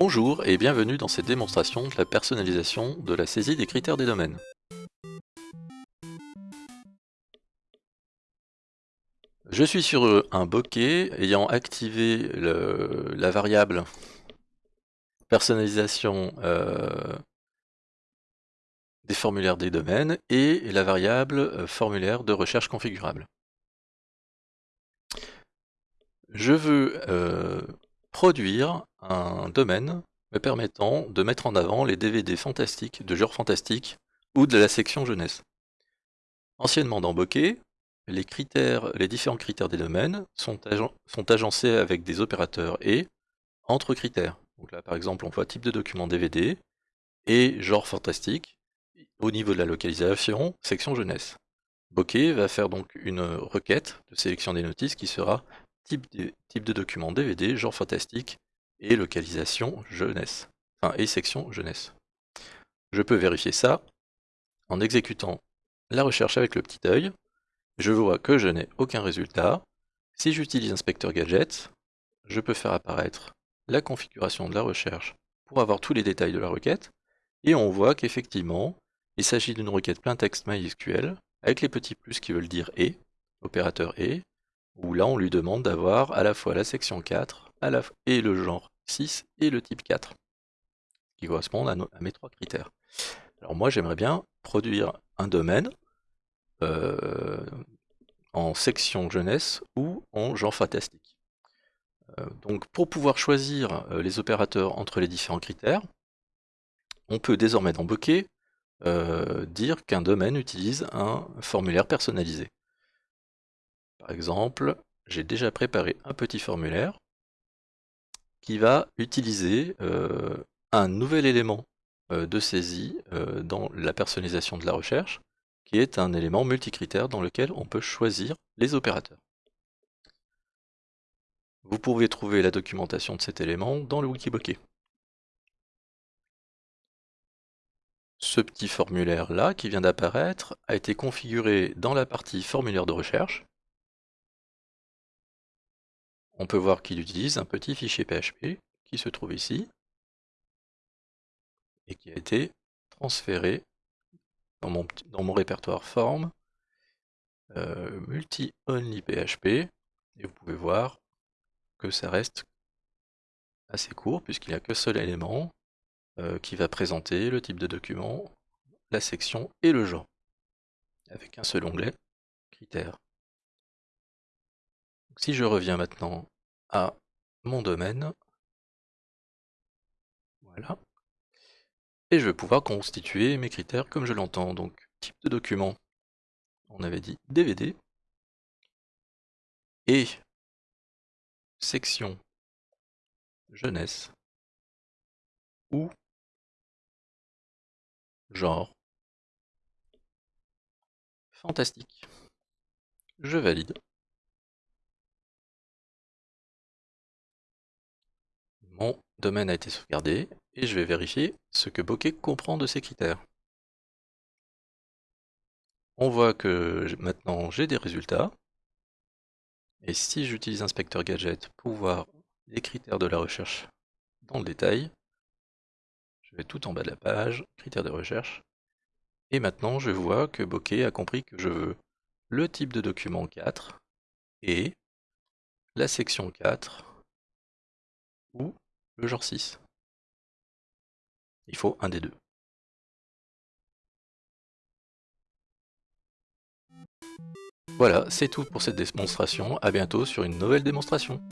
Bonjour et bienvenue dans cette démonstration de la personnalisation de la saisie des critères des domaines. Je suis sur un bokeh ayant activé la variable personnalisation euh, des formulaires des domaines et la variable euh, formulaire de recherche configurable. Je veux euh, produire un domaine me permettant de mettre en avant les DVD fantastiques, de genre fantastique ou de la section jeunesse. Anciennement dans Bokeh, les, différents critères des domaines sont, agencés avec des opérateurs et entre critères. Donc là par exemple on voit type de document DVD et genre fantastique. Au niveau de la localisation, section jeunesse. Bokeh va faire donc une requête de sélection des notices qui sera type de document DVD, genre fantastique et localisation jeunesse. Enfin, et section jeunesse. Je peux vérifier ça en exécutant la recherche avec le petit œil. Je vois que je n'ai aucun résultat. Si j'utilise inspecteur gadget, je peux faire apparaître la configuration de la recherche pour avoir tous les détails de la requête. Et on voit qu'effectivement, il s'agit d'une requête plein texte MySQL avec les petits plus qui veulent dire et, opérateur et, où là on lui demande d'avoir à la fois la section 4 et le genre 6 et le type 4, qui correspondent à, mes trois critères. Alors moi j'aimerais bien produire un domaine euh, en section jeunesse ou en genre fantastique. Euh, donc pour pouvoir choisir euh, les opérateurs entre les différents critères, on peut désormais dans Bokeh dire qu'un domaine utilise un formulaire personnalisé. Par exemple, j'ai déjà préparé un petit formulaire qui va utiliser euh, un nouvel élément euh, de saisie euh, dans la personnalisation de la recherche, qui est un élément multicritère dans lequel on peut choisir les opérateurs. Vous pouvez trouver la documentation de cet élément dans le Wikibokeh. Ce petit formulaire là qui vient d'apparaître a été configuré dans la partie formulaire de recherche on peut voir qu'il utilise un petit fichier PHP qui se trouve ici et qui a été transféré dans mon, répertoire form euh, multi-only PHP et vous pouvez voir que ça reste assez court puisqu'il n'y a que seul élément euh, qui va présenter le type de document, la section et le genre avec un seul onglet critères si je reviens maintenant à mon domaine, voilà, et je vais pouvoir constituer mes critères comme je l'entends. Donc, type de document, on avait dit DVD, et section jeunesse, ou genre fantastique. Je valide. Mon domaine a été sauvegardé et je vais vérifier ce que Bokeh comprend de ces critères. On voit que maintenant j'ai des résultats. Et si j'utilise Inspecteur Gadget pour voir les critères de la recherche dans le détail, je vais tout en bas de la page, critères de recherche. Et maintenant je vois que Bokeh a compris que je veux le type de document 4 et la section 4 ou le genre 6. Il faut un des deux. Voilà, c'est tout pour cette démonstration. A bientôt sur une nouvelle démonstration.